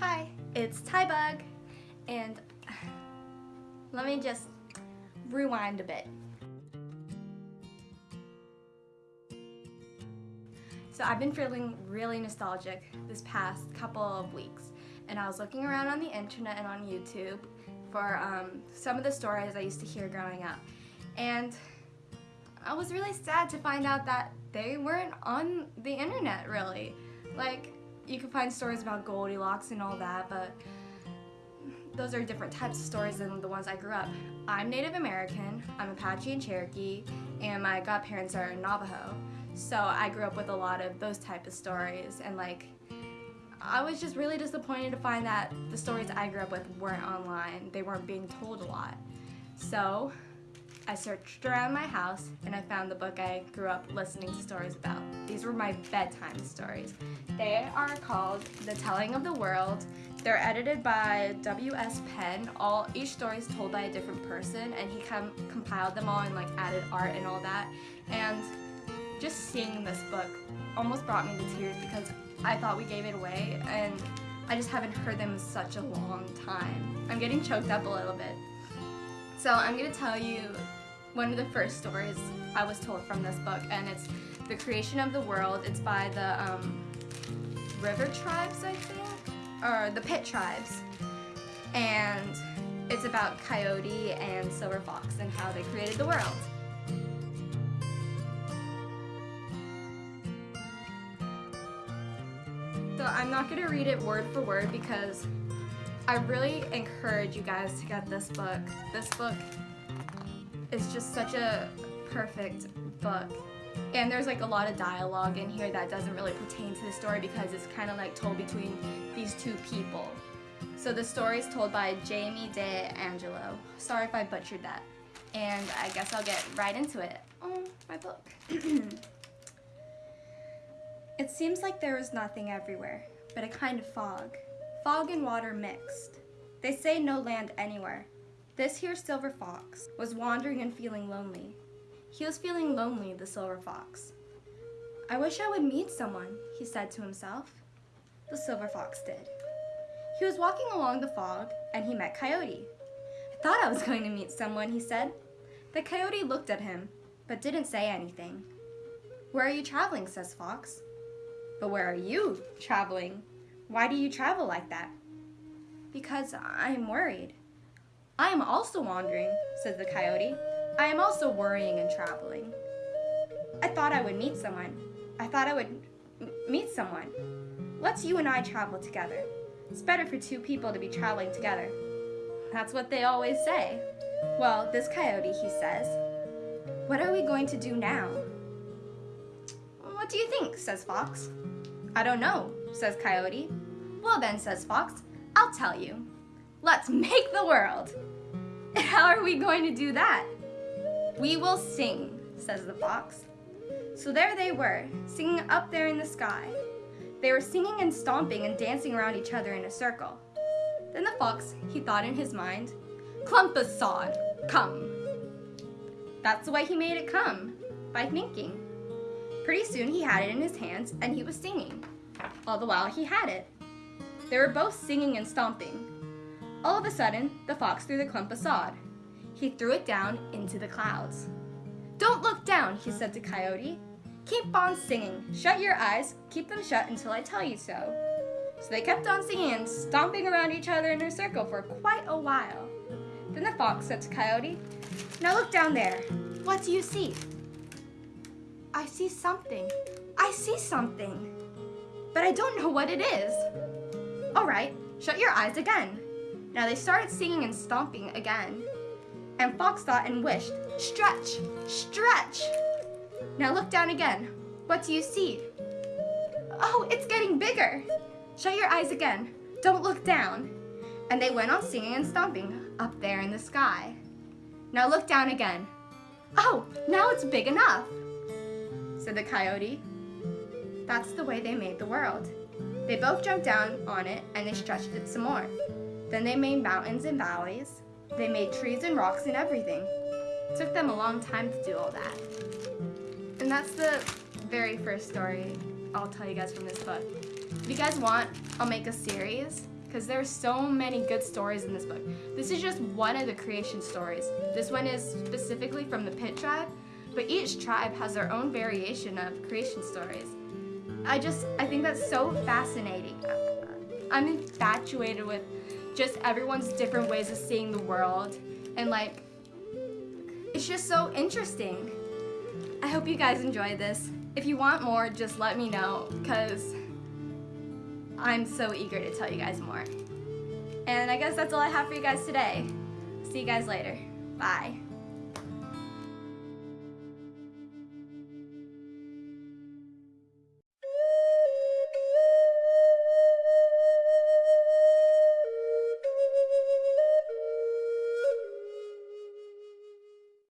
Hi, it's Tybug, and let me just rewind a bit. So I've been feeling really nostalgic this past couple of weeks, and I was looking around on the internet and on YouTube for um, some of the stories I used to hear growing up, and I was really sad to find out that they weren't on the internet really. Like, you can find stories about Goldilocks and all that, but those are different types of stories than the ones I grew up. I'm Native American, I'm Apache and Cherokee, and my godparents are Navajo. So I grew up with a lot of those type of stories and like I was just really disappointed to find that the stories I grew up with weren't online. They weren't being told a lot. So I searched around my house and I found the book I grew up listening to stories about. These were my bedtime stories. They are called The Telling of the World. They're edited by W.S. Penn. All Each story is told by a different person and he com compiled them all and like added art and all that. And just seeing this book almost brought me to tears because I thought we gave it away and I just haven't heard them in such a long time. I'm getting choked up a little bit. So I'm going to tell you one of the first stories I was told from this book, and it's The Creation of the World. It's by the um, River Tribes, I think, or the Pit Tribes. And it's about Coyote and Silver Fox and how they created the world. So I'm not going to read it word for word because I really encourage you guys to get this book. This book is just such a perfect book. And there's like a lot of dialogue in here that doesn't really pertain to the story because it's kind of like told between these two people. So the story is told by Jaime de Angulo. Sorry if I butchered that. And I guess I'll get right into it. Oh, my book. it seems like there was nothing everywhere, but a kind of fog. Fog and water mixed. They say no land anywhere. This here silver fox was wandering and feeling lonely. He was feeling lonely, the silver fox. I wish I would meet someone, he said to himself. The silver fox did. He was walking along the fog and he met Coyote. I thought I was going to meet someone, he said. The coyote looked at him, but didn't say anything. Where are you traveling, says Fox. But where are you traveling? Why do you travel like that? Because I am worried. I am also wandering, says the coyote. I am also worrying and traveling. I thought I would meet someone. I thought I would meet someone. Let's you and I travel together. It's better for two people to be traveling together. That's what they always say. Well, this coyote, he says, what are we going to do now? What do you think, says Fox. I don't know, says Coyote. Well then, says Fox, I'll tell you. Let's make the world. How are we going to do that? We will sing, says the fox. So there they were, singing up there in the sky. They were singing and stomping and dancing around each other in a circle. Then the fox, he thought in his mind, clump of sod, come. That's the way he made it come, by thinking. Pretty soon he had it in his hands and he was singing. All the while he had it. They were both singing and stomping. All of a sudden, the fox threw the clump of sod. He threw it down into the clouds. Don't look down, he said to Coyote. Keep on singing. Shut your eyes. Keep them shut until I tell you so. So they kept on singing and stomping around each other in a circle for quite a while. Then the fox said to Coyote, Now look down there. What do you see? I see something. I see something. But I don't know what it is. All right, shut your eyes again. Now they started singing and stomping again. And Fox thought and wished, stretch, stretch. Now look down again. What do you see? Oh, it's getting bigger. Shut your eyes again. Don't look down. And they went on singing and stomping up there in the sky. Now look down again. Oh, now it's big enough, said the coyote. That's the way they made the world. They both jumped down on it and they stretched it some more. Then they made mountains and valleys. They made trees and rocks and everything. It took them a long time to do all that. And that's the very first story I'll tell you guys from this book. If you guys want, I'll make a series because there are so many good stories in this book. This is just one of the creation stories. This one is specifically from the Pit tribe, but each tribe has their own variation of creation stories. I just, I think that's so fascinating. I'm infatuated with just everyone's different ways of seeing the world and like, it's just so interesting. I hope you guys enjoyed this. If you want more, just let me know because I'm so eager to tell you guys more. And I guess that's all I have for you guys today. See you guys later. Bye.